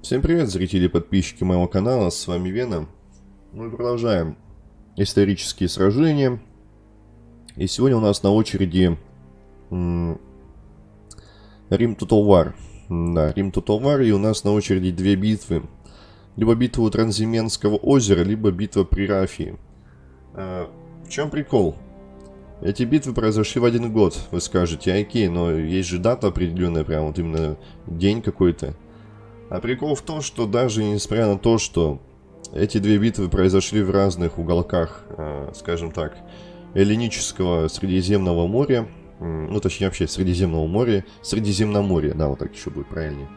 Всем привет, зрители и подписчики моего канала, с вами Вена. Мы продолжаем исторические сражения. И сегодня у нас на очереди Рим War. Да, Рим War, и у нас на очереди две битвы. Либо битва у Транзименского озера, либо битва при Рафии. А, в чем прикол? Эти битвы произошли в один год, вы скажете, окей, но есть же дата определенная, прям вот именно день какой-то. А прикол в том, что даже несмотря на то, что эти две битвы произошли в разных уголках, э, скажем так, Эллинического Средиземного моря, ну точнее вообще Средиземного моря, Средиземноморья, да, вот так еще будет правильнее,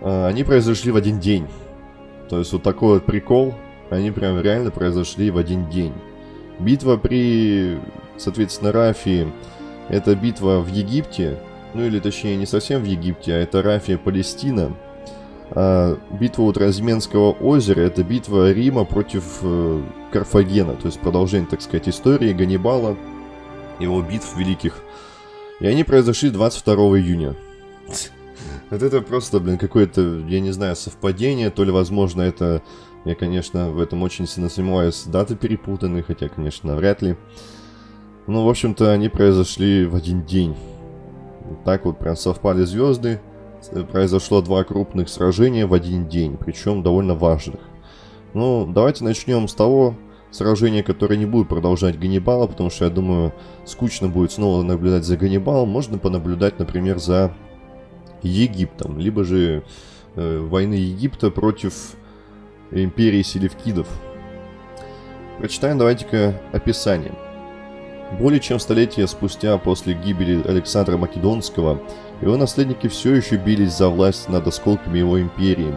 э, они произошли в один день. То есть вот такой вот прикол, они прям реально произошли в один день. Битва при, соответственно, Рафии, это битва в Египте, ну или точнее не совсем в Египте, а это Рафия, Палестина. А битва у Тразменского озера это битва Рима против э, Карфагена, то есть продолжение, так сказать, истории Ганнибала, его битв великих. И они произошли 22 июня. Вот это просто, блин, какое-то, я не знаю, совпадение, то ли, возможно, это... Я, конечно, в этом очень сильно сомневаюсь, даты перепутаны, хотя, конечно, вряд ли. Ну, в общем-то, они произошли в один день. Так вот прям совпали звезды. Произошло два крупных сражения в один день, причем довольно важных. Ну, давайте начнем с того сражения, которое не будет продолжать Ганнибала, потому что, я думаю, скучно будет снова наблюдать за Ганнибалом. Можно понаблюдать, например, за Египтом, либо же э, войны Египта против империи селевкидов. Прочитаем давайте-ка описание. Более чем столетие спустя после гибели Александра Македонского, его наследники все еще бились за власть над осколками его империи.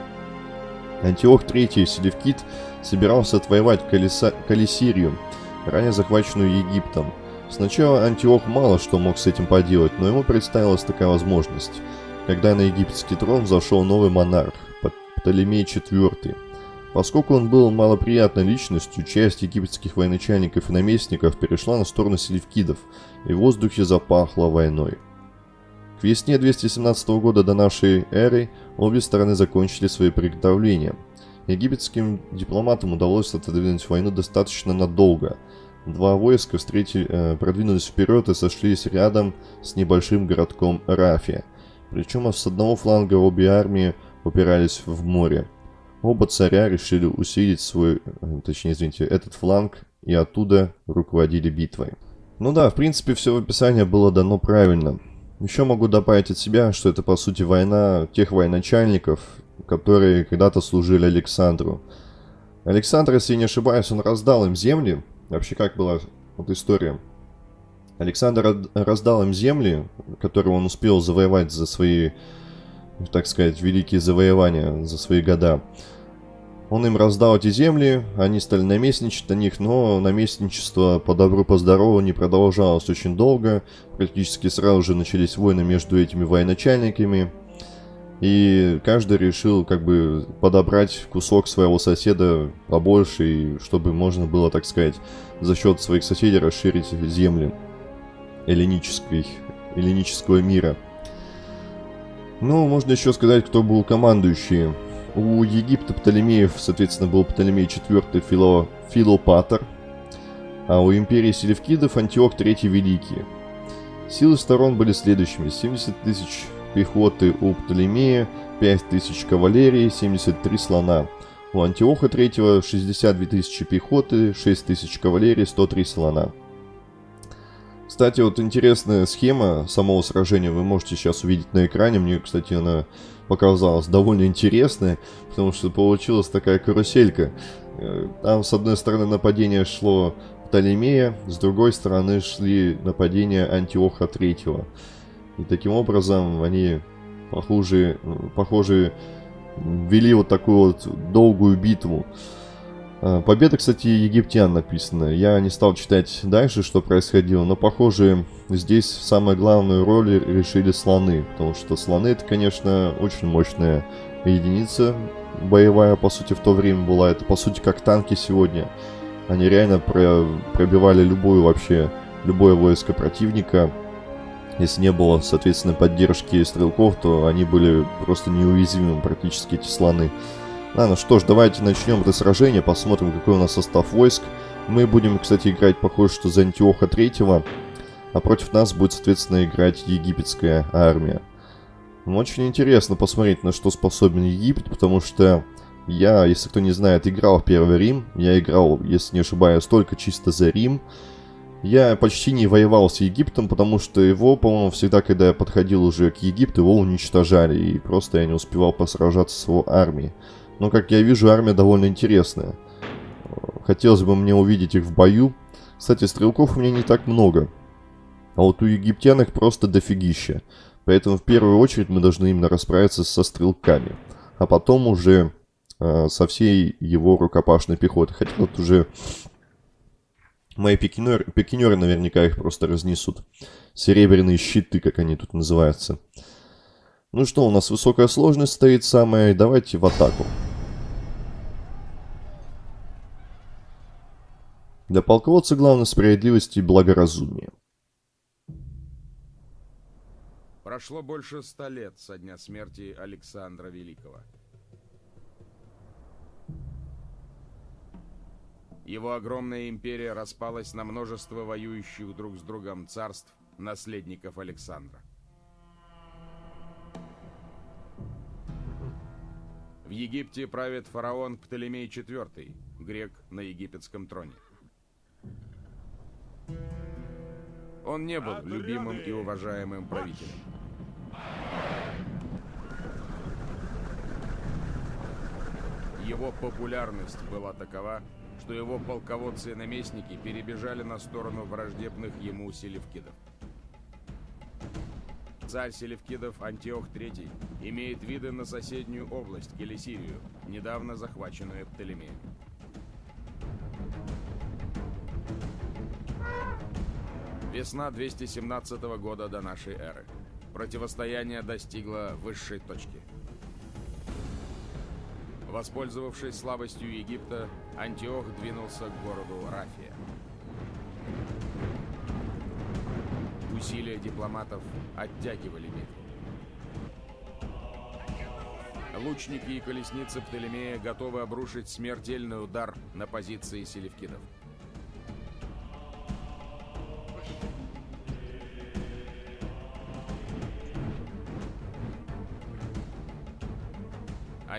Антиох III Селевкид собирался отвоевать Колеса... Калисирию, ранее захваченную Египтом. Сначала Антиох мало что мог с этим поделать, но ему представилась такая возможность, когда на египетский трон зашел новый монарх, Птолемей IV. Поскольку он был малоприятной личностью, часть египетских военачальников и наместников перешла на сторону селевкидов, и в воздухе запахло войной. К весне 217 года до нашей эры обе стороны закончили свои приготовления. Египетским дипломатам удалось отодвинуть войну достаточно надолго. Два войска встретили, э, продвинулись вперед и сошлись рядом с небольшим городком Рафия. Причем с одного фланга обе армии упирались в море. Оба царя решили усилить свой, э, точнее, извините, этот фланг и оттуда руководили битвой. Ну да, в принципе, все в описании было дано правильно. Еще могу добавить от себя, что это по сути война тех военачальников, которые когда-то служили Александру. Александр, если не ошибаюсь, он раздал им земли. Вообще, как была вот история? Александр раздал им земли, которые он успел завоевать за свои так сказать, великие завоевания за свои года. Он им раздал эти земли, они стали наместничать на них, но наместничество по добру, по здорову не продолжалось очень долго. Практически сразу же начались войны между этими военачальниками. И каждый решил как бы подобрать кусок своего соседа побольше, и чтобы можно было, так сказать, за счет своих соседей расширить земли эллинических, эллинического мира. Ну, можно еще сказать, кто был командующий. У Египта Птолемеев, соответственно, был Птолемей IV Фило, Филопатор, а у империи Селевкидов Антиох III Великий. Силы сторон были следующими. 70 тысяч пехоты у Птолемея, 5 тысяч кавалерии, 73 слона. У Антиоха III 62 тысячи пехоты, 6 тысяч кавалерии, 103 слона. Кстати, вот интересная схема самого сражения вы можете сейчас увидеть на экране. Мне, кстати, она показалась довольно интересной, потому что получилась такая каруселька. Э, там, с одной стороны, нападение шло Птолемея, с другой стороны шли нападения Антиоха III. И таким образом они, похоже, похоже вели вот такую вот долгую битву. А, победа, кстати, египтян написана. Я не стал читать дальше, что происходило, но, похоже, здесь самую главную роль решили слоны. Потому что слоны, это, конечно, очень мощная единица боевая, по сути, в то время была. Это, по сути, как танки сегодня. Они реально про пробивали любую вообще, любое войско противника. Если не было, соответственно, поддержки стрелков, то они были просто неуязвимы практически, эти слоны. Ладно, что ж, давайте начнем это сражение, посмотрим, какой у нас состав войск. Мы будем, кстати, играть, похоже, что за Антиоха Третьего, а против нас будет, соответственно, играть египетская армия. Ну, очень интересно посмотреть, на что способен Египет, потому что я, если кто не знает, играл в Первый Рим. Я играл, если не ошибаюсь, только чисто за Рим. Я почти не воевал с Египтом, потому что его, по-моему, всегда, когда я подходил уже к Египту, его уничтожали. И просто я не успевал посражаться с его армией. Но, как я вижу, армия довольно интересная. Хотелось бы мне увидеть их в бою. Кстати, стрелков у меня не так много. А вот у египтян их просто дофигища. Поэтому в первую очередь мы должны именно расправиться со стрелками. А потом уже э, со всей его рукопашной пехотой. Хотя тут уже мои пикинеры, пикинеры наверняка их просто разнесут. Серебряные щиты, как они тут называются. Ну что, у нас высокая сложность стоит самая. Давайте в атаку. Для полководца главное справедливость и благоразумие. Прошло больше ста лет со дня смерти Александра Великого. Его огромная империя распалась на множество воюющих друг с другом царств, наследников Александра. В Египте правит фараон Птолемей IV, грек на египетском троне. Он не был любимым и уважаемым правителем. Его популярность была такова, что его полководцы и наместники перебежали на сторону враждебных ему селевкидов. Царь селевкидов Антиох III имеет виды на соседнюю область, Келесирию, недавно захваченную Птолемеем. Весна 217 года до нашей эры. Противостояние достигло высшей точки. Воспользовавшись слабостью Египта, Антиох двинулся к городу Рафия. Усилия дипломатов оттягивали битву. Лучники и колесницы Птолемея готовы обрушить смертельный удар на позиции селевкидов.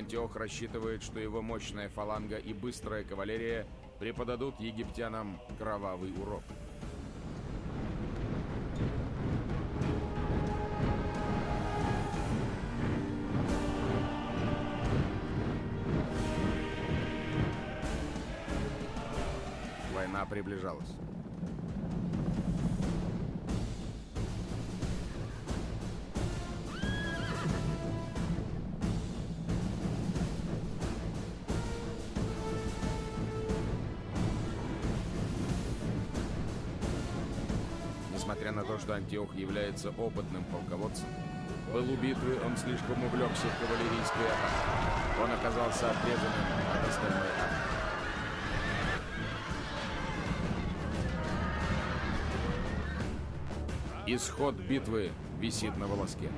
Антиох рассчитывает, что его мощная фаланга и быстрая кавалерия преподадут египтянам кровавый урок. Война приближалась. Несмотря на то, что Антиох является опытным полководцем, в пылу битвы он слишком увлекся кавалерийской атакой. Он оказался отрезанным от остальной армии. Исход битвы висит на волоске.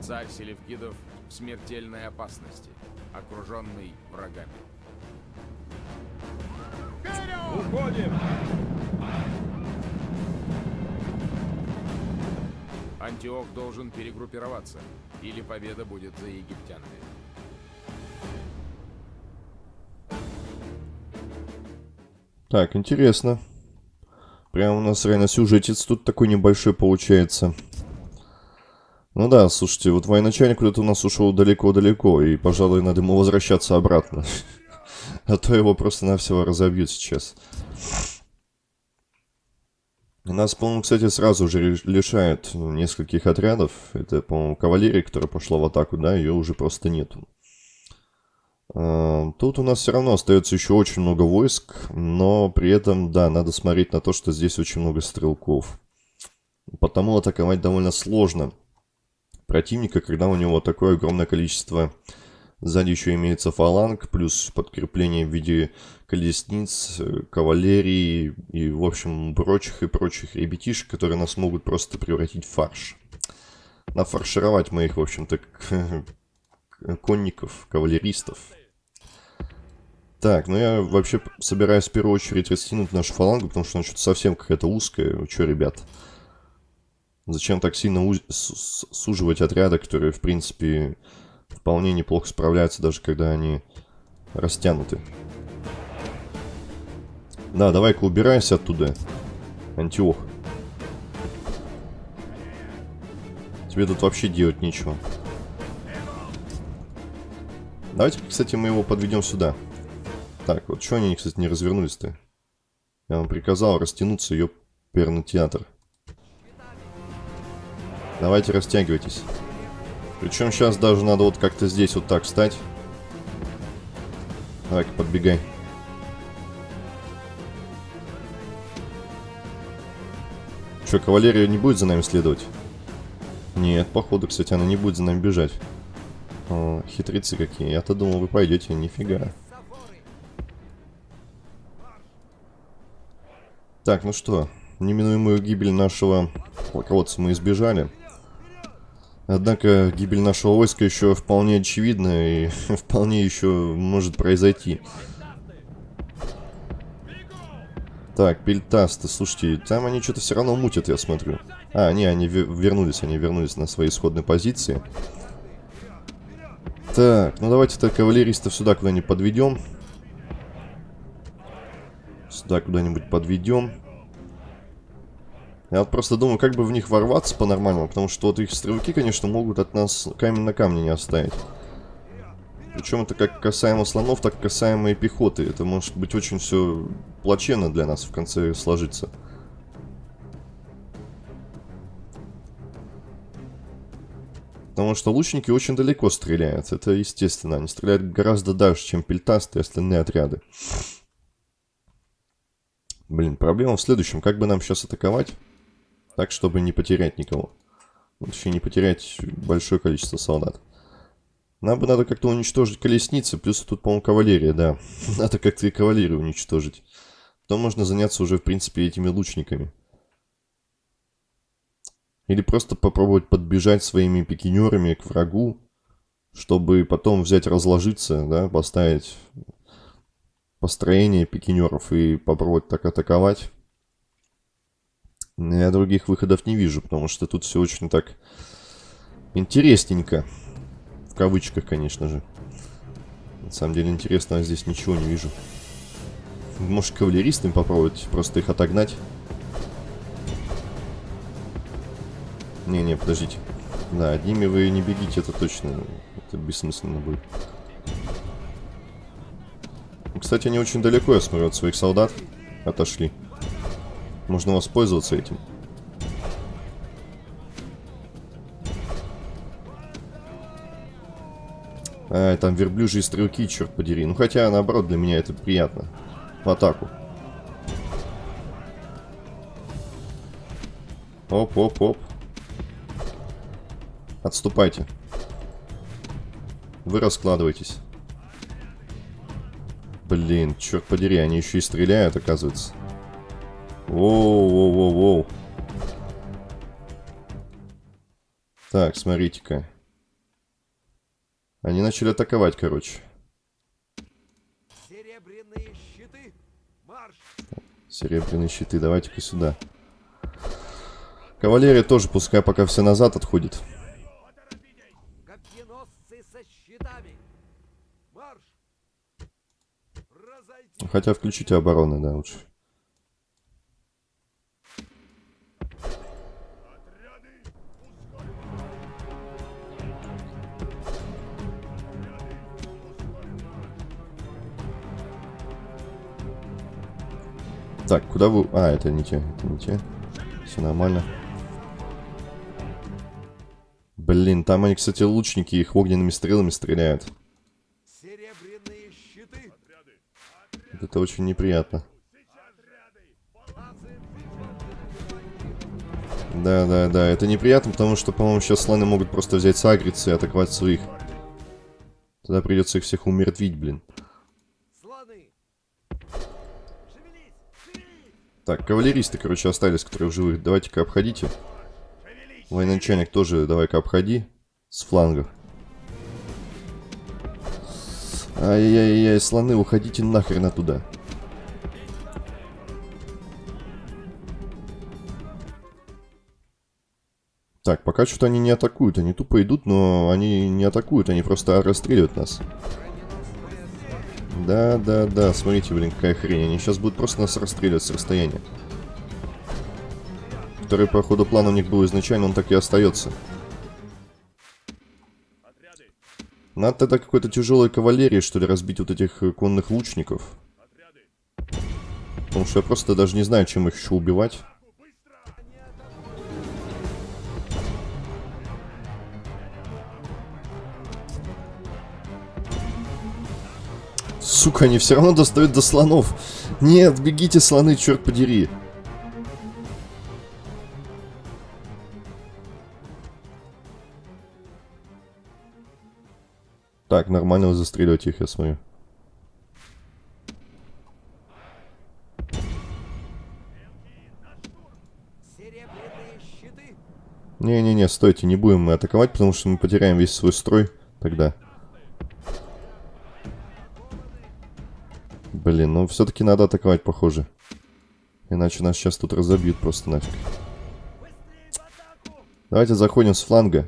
Царь Селевкидов в смертельной опасности, окруженный врагами. Уходим! Антиох должен перегруппироваться, или победа будет за египтянами. Так, интересно. Прям у нас реально сюжетец тут такой небольшой получается. Ну да, слушайте, вот военачальник куда-то у нас ушел далеко-далеко, и, пожалуй, надо ему возвращаться обратно. А то его просто-навсего разобьют сейчас. Нас, по-моему, кстати, сразу же лишают ну, нескольких отрядов. Это, по-моему, кавалерия, которая пошла в атаку, да, ее уже просто нету. А, тут у нас все равно остается еще очень много войск, но при этом, да, надо смотреть на то, что здесь очень много стрелков. Потому атаковать довольно сложно противника, когда у него такое огромное количество Сзади еще имеется фаланг, плюс подкрепление в виде колесниц, э, кавалерии и, в общем, прочих и прочих ребятишек, которые нас могут просто превратить в фарш. Нафаршировать моих, в общем-то, конников, кавалеристов. Так, ну я вообще собираюсь в первую очередь растянуть нашу фалангу, потому что она что-то совсем какая-то узкая. Вы что, ребят? Зачем так сильно суживать отряды, которые, в принципе, вполне неплохо справляются, даже когда они растянуты? Да, давай-ка убирайся оттуда, Антиох. Тебе тут вообще делать нечего. Давайте, кстати, мы его подведем сюда. Так, вот что они, кстати, не развернулись-то? Я вам приказал растянуться, ее перный театр. Давайте растягивайтесь. Причем сейчас даже надо вот как-то здесь вот так встать. Давай-ка подбегай. Что, кавалерия не будет за нами следовать? Нет, походу, кстати, она не будет за нами бежать. О, хитрецы какие. Я-то думал, вы пойдете. Нифига. Так, ну что, неминуемую гибель нашего полководца мы избежали. Однако гибель нашего войска еще вполне очевидна и вполне еще может произойти. Так, пельтасты, слушайте, там они что-то все равно мутят, я смотрю. А, не, они вернулись, они вернулись на свои исходные позиции. Так, ну давайте-то кавалеристов сюда куда-нибудь подведем. Сюда куда-нибудь подведем. Я вот просто думаю, как бы в них ворваться по-нормальному, потому что вот их стрелки, конечно, могут от нас камень на камне не оставить. Причем это как касаемо слонов, так касаемо и пехоты. Это может быть очень все плачевно для нас в конце сложиться. Потому что лучники очень далеко стреляют. Это естественно. Они стреляют гораздо дальше, чем пельтасты и остальные отряды. Блин, проблема в следующем. Как бы нам сейчас атаковать, так, чтобы не потерять никого. Вообще не потерять большое количество солдат. Нам бы надо как-то уничтожить колесницы, плюс тут, по-моему, кавалерия, да. Надо как-то и кавалерию уничтожить. Потом можно заняться уже, в принципе, этими лучниками. Или просто попробовать подбежать своими пикинерами к врагу, чтобы потом взять, разложиться, да, поставить построение пикинеров и попробовать так атаковать. Я других выходов не вижу, потому что тут все очень так интересненько. В кавычках, конечно же. На самом деле интересного здесь ничего не вижу. Может кавалеристами попробовать просто их отогнать? Не-не, подождите. Да, одними вы не бегите, это точно. Это бессмысленно будет. Кстати, они очень далеко, я смотрю, от своих солдат отошли. Можно воспользоваться этим. А, там верблюжьи стрелки, черт подери. Ну, хотя, наоборот, для меня это приятно. В атаку. Оп-оп-оп. Отступайте. Вы раскладываетесь. Блин, черт подери, они еще и стреляют, оказывается. Воу-воу-воу-воу. Так, смотрите-ка. Они начали атаковать, короче. Серебряные щиты, марш! Серебряные щиты, давайте-ка сюда. Кавалерия тоже пускай пока все назад отходит. Хотя включите обороны, да, лучше. Так, куда вы... А, это не те, это не те. Все нормально. Блин, там они, кстати, лучники их огненными стрелами стреляют. Это очень неприятно. Да, да, да, это неприятно, потому что, по-моему, сейчас слоны могут просто взять сагриться и атаковать своих. Тогда придется их всех умертвить, блин. Так, кавалеристы, короче, остались, которые в живых. Давайте-ка обходите. Военачальник тоже давай-ка обходи. С флангов. Ай-яй-яй, слоны, уходите нахрен оттуда. Так, пока что-то они не атакуют. Они тупо идут, но они не атакуют. Они просто расстреливают нас. Да, да, да. Смотрите, блин, какая хрень. Они сейчас будут просто нас расстреливать с расстояния. Который по ходу плана у них был изначально, он так и остается. Надо тогда какой-то тяжелой кавалерии, что ли, разбить вот этих э, конных лучников. Потому что я просто даже не знаю, чем их еще убивать. Сука, они все равно достают до слонов. Нет, бегите, слоны, черт подери. Так, нормально вы застреливать их, я смотрю. Не-не-не, стойте, не будем мы атаковать, потому что мы потеряем весь свой строй тогда. Блин, ну все-таки надо атаковать, похоже. Иначе нас сейчас тут разобьют просто нафиг. Давайте заходим с фланга.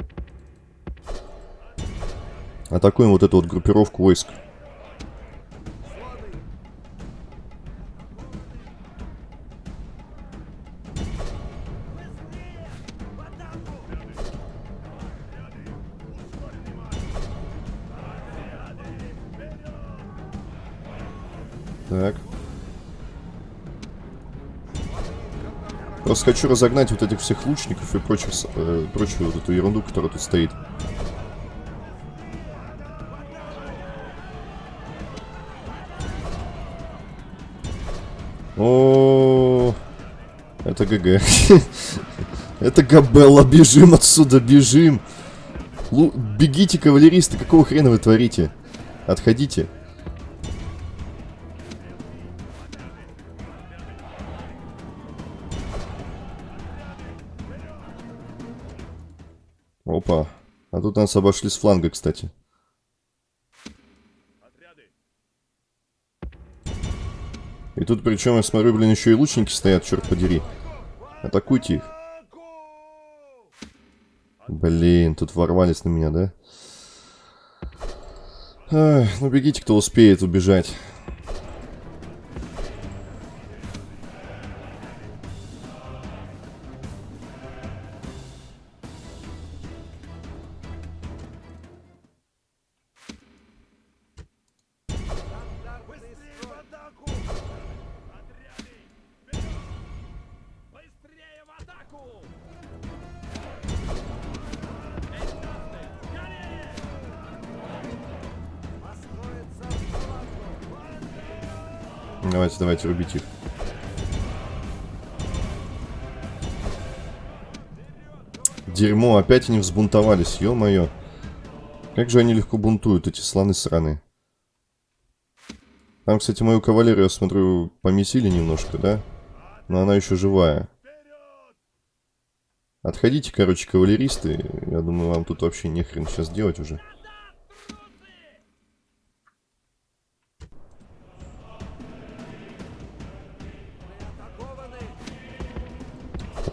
Атакуем вот эту вот группировку войск. Просто хочу разогнать вот этих всех лучников и прочих, э, прочую вот эту ерунду, которая тут стоит. О, это ГГ. Это Габелла, бежим отсюда, бежим. Бегите, кавалеристы, какого хрена вы творите? Отходите. Опа. А тут нас обошли с фланга, кстати. И тут причем, я смотрю, блин, еще и лучники стоят, черт подери. Атакуйте их. Блин, тут ворвались на меня, да? Ай, ну бегите, кто успеет убежать. Давайте, давайте, рубите их. Дерьмо, опять они взбунтовались, ё-моё. Как же они легко бунтуют, эти слоны сраные. Там, кстати, мою кавалерию, я смотрю, помесили немножко, да? Но она еще живая. Отходите, короче, кавалеристы. Я думаю, вам тут вообще нехрен сейчас делать уже.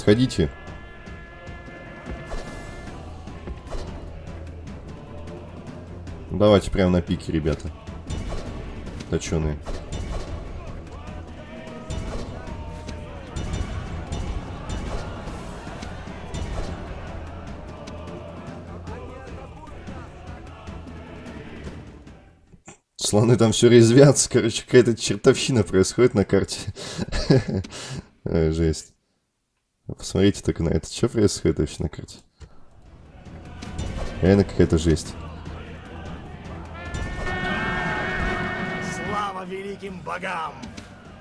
Отходите. Давайте прямо на пике, ребята. Точеные. Слоны там все резвятся, короче, какая-то чертовщина происходит на карте. Жесть. Посмотрите только на это. Что происходит вообще на карте? Реально какая-то жесть. Слава великим богам!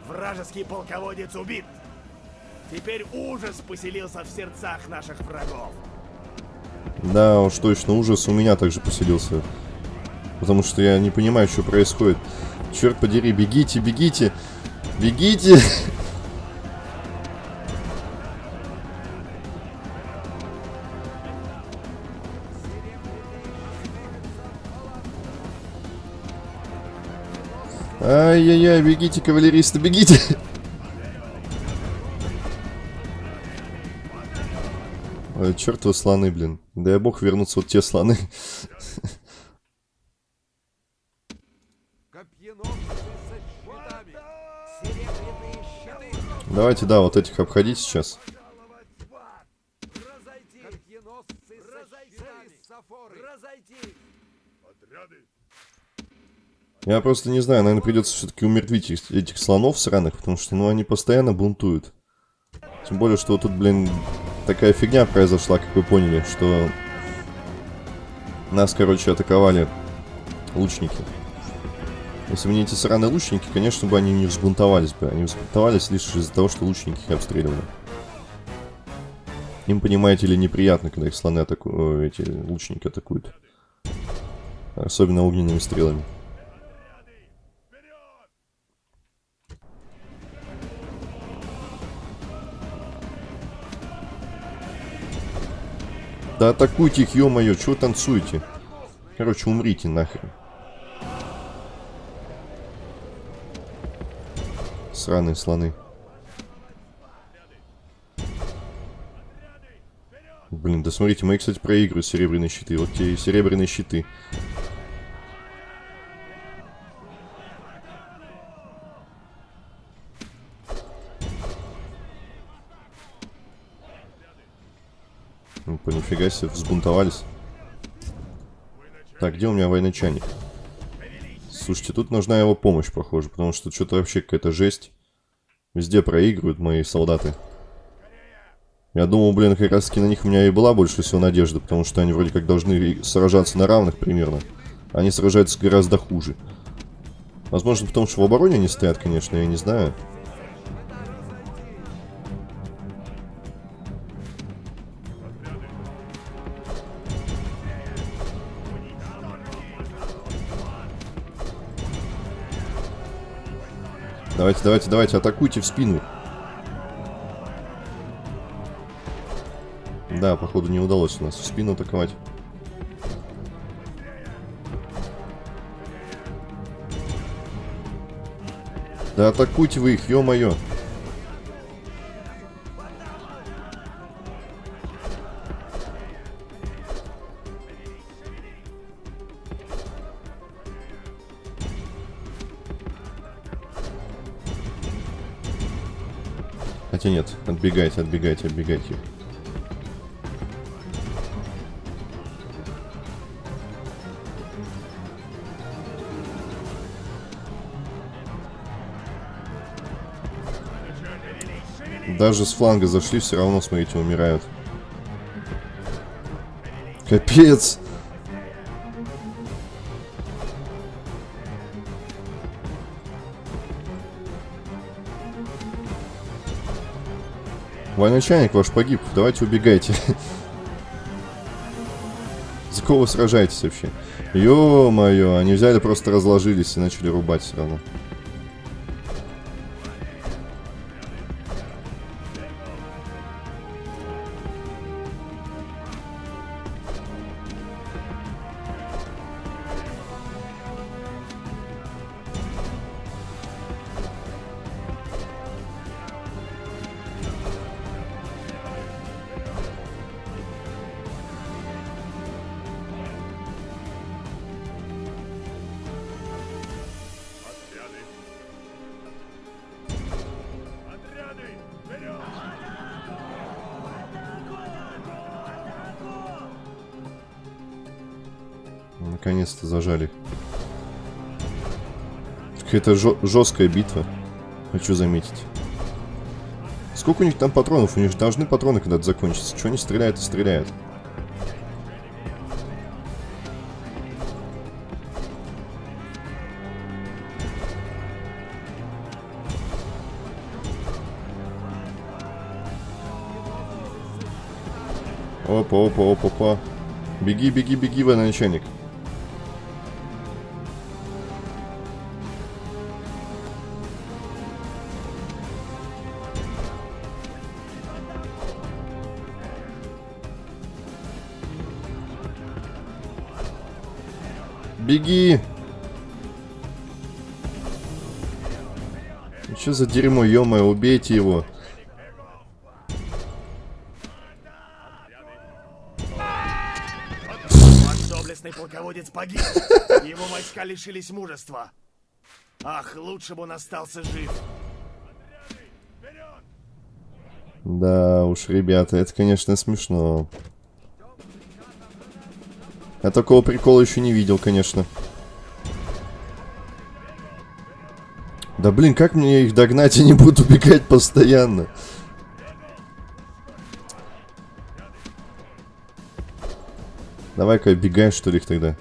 Вражеский полководец убит! Теперь ужас поселился в сердцах наших врагов. Да, уж точно ужас у меня также поселился потому что я не понимаю, что происходит. Черт подери, бегите, бегите, бегите! Ай-яй-яй, бегите, кавалеристы, бегите! Ой, чертовы слоны, блин. Дай бог вернуться вот те слоны. Давайте, да, вот этих обходить сейчас. Я просто не знаю, наверное, придется все-таки умертвить этих, этих слонов сраных, потому что, ну, они постоянно бунтуют. Тем более, что тут, блин, такая фигня произошла, как вы поняли, что нас, короче, атаковали лучники. Если бы не эти сраные лучники, конечно бы они не взбунтовались бы. Они взбунтовались лишь из-за того, что лучники их обстреливали. Им, понимаете ли, неприятно, когда их слоны атакуют, эти лучники атакуют. Особенно огненными стрелами. Да атакуйте их, ё-моё, чего танцуете? Короче, умрите нахрен. Сраные слоны. Блин, да смотрите, мои, кстати, проигрывают серебряные щиты. Вот те серебряные щиты. Ну, по нифига себе, взбунтовались. Так, где у меня военачальник? Слушайте, тут нужна его помощь, похоже, потому что что-то вообще какая-то жесть. Везде проигрывают мои солдаты. Я думал, блин, как раз таки на них у меня и была больше всего надежда, потому что они вроде как должны сражаться на равных примерно. Они сражаются гораздо хуже. Возможно, потому что в обороне они стоят, конечно, я не знаю. Давайте, давайте, давайте, атакуйте в спину. Да, походу не удалось у нас в спину атаковать. Да атакуйте вы их, ё-моё. Хотя нет, отбегайте, отбегайте, отбегайте. Даже с фланга зашли, все равно, смотрите, умирают. Капец! Военачальник ваш погиб, давайте убегайте. За кого сражаетесь вообще? Ё-моё, они взяли, просто разложились и начали рубать все равно. Какая-то жесткая битва. Хочу заметить. Сколько у них там патронов? У них же должны патроны когда-то закончиться. Чего они стреляют и стреляют? Опа, опа, опа, опа. Беги, беги, беги, военачальник. Беги! Что за дерьмо, ё убейте его. Доблестный полководец погиб. Его войска лишились мужества. Ах, лучше бы он остался жив. Да уж, ребята, это, конечно, смешно. Я такого прикола еще не видел, конечно. Да блин, как мне их догнать? Они будут убегать постоянно. Давай-ка оббегаем, что ли, их тогда.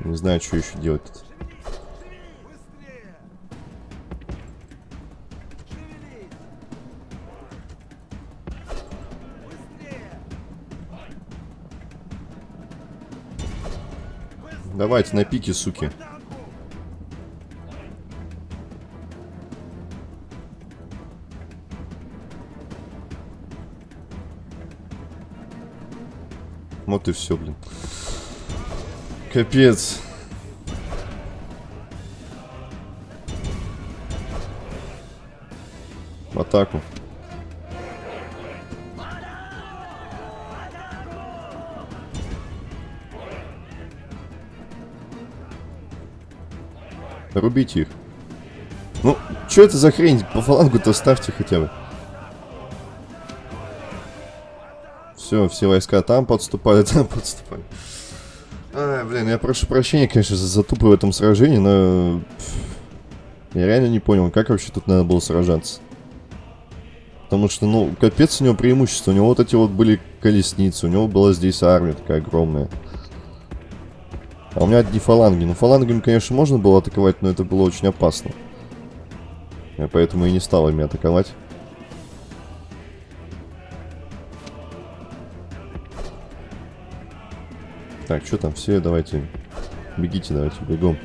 Не знаю, что еще делать. Давайте на пике, суки. Вот и все, блин. Капец. В атаку. Рубите их. Ну, что это за хрень? По фалангу-то ставьте хотя бы. Все, все войска там подступали, там подступали. Ай, блин, я прошу прощения, конечно, за затупы в этом сражении, но... Я реально не понял, как вообще тут надо было сражаться. Потому что, ну, капец у него преимущество. У него вот эти вот были колесницы, у него была здесь армия такая огромная. А у меня одни фаланги. Ну, фалангами, конечно, можно было атаковать, но это было очень опасно. Я поэтому и не стал ими атаковать. Так, что там все? Давайте. Бегите, давайте, бегом.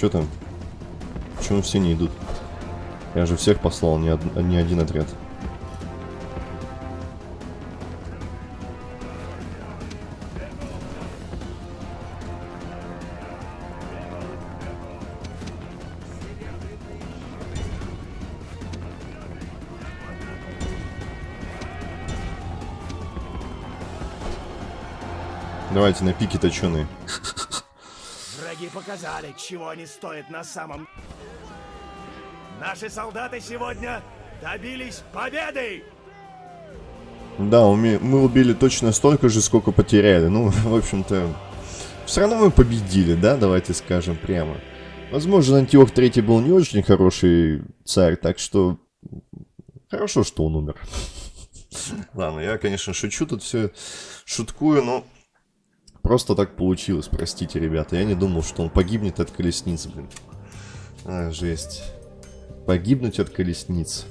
Что там? Почему все не идут? Я же всех послал, не, од... не один отряд. Давайте на пике точеные. Враги показали, чего они стоят на самом... Наши солдаты сегодня добились победы! Да, мы убили точно столько же, сколько потеряли. Ну, в общем-то, все равно мы победили, да, давайте скажем прямо. Возможно, Антиох Третий был не очень хороший царь, так что хорошо, что он умер. Ладно, я, конечно, шучу тут все, шуткую, но Просто так получилось, простите, ребята. Я не думал, что он погибнет от колесниц, блин. А, жесть. Погибнуть от колесниц.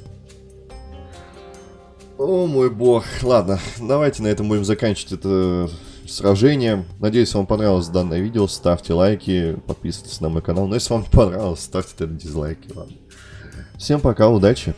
О мой бог. Ладно, давайте на этом будем заканчивать это сражение. Надеюсь, вам понравилось данное видео. Ставьте лайки, подписывайтесь на мой канал. Но если вам не понравилось, ставьте тогда дизлайки. Ладно. Всем пока, удачи.